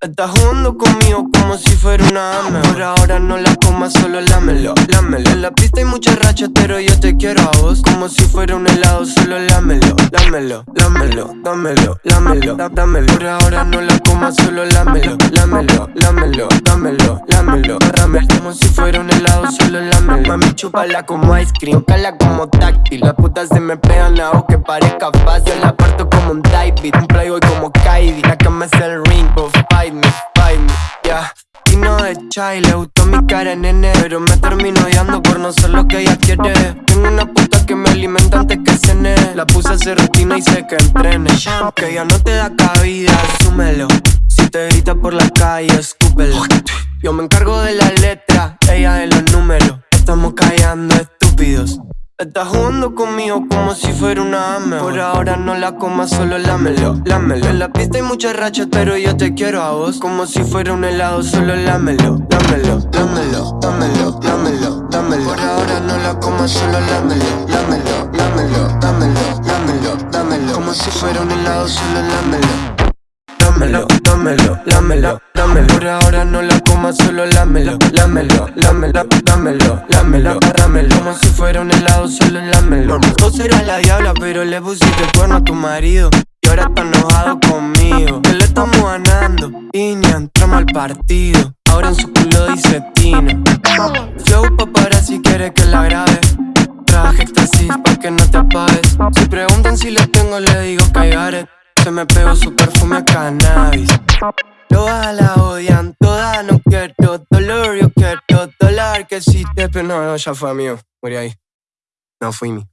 Estás jugando conmigo como si fuera una ame Por ahora no la comas, solo lámelo, lámelo. En la pista hay mucha racha, pero yo te quiero a vos. Como si fuera un helado, solo lámelo, lámelo, lámelo, dámelo, lámelo, dámelo. Por ahora no la comas, solo lámelo, lámelo, lámelo, dámelo, lámelo, dámelo Como si fuera un helado, solo lámelo. Mami, chúpala como ice cream, cala como táctil. Las putas se me pegan a que parezca fácil. La parto como un beat, un playboy como Kylie. La cama es el ring, y le gustó mi cara, nene Pero me termino odiando por no ser lo que ella quiere. Tengo una puta que me alimenta antes que cene. La puse a hacer rutina y sé que entrene. Que ya no te da cabida, asúmelo. Si te grita por la calle, escúpelo. Yo me encargo de la letra, ella de los números. Estamos callando estúpidos Estás jugando conmigo como si fuera una ame. Por ahora no la comas, solo lámelo, lámelo. En la pista hay muchas rachas, pero yo te quiero a vos. Como si fuera un helado, solo lámelo, lámelo, lámelo, dámelo, lámelo, dámelo Por ahora no la comas, solo lámelo, lámelo, lámelo, dámelo, lámelo, dámelo Como si fuera un helado, solo lámelo Dámelo, dámelo, lámelo, dámelo. Por ahora no la comas, solo lámelo, lámelo, lámelo, dámelo, lámelo, dámelo. Como si fuera un helado, solo lámelo. Vos eras la diabla, pero le pusiste cuerno a tu marido. Y ahora está enojado conmigo. Que le estamos ganando Y ni entramos al partido. Ahora en su culo dice Tino. Flow para si quiere que la grabe. Traje éxtasis pa' que no te apagues. Si preguntan si le tengo, le digo que hay se me pegó su perfume a cannabis. Todas la odian, todas no quiero dolor Yo quiero dólar que si te... Pero no, no, ya fue amigo, morí ahí. No fui mi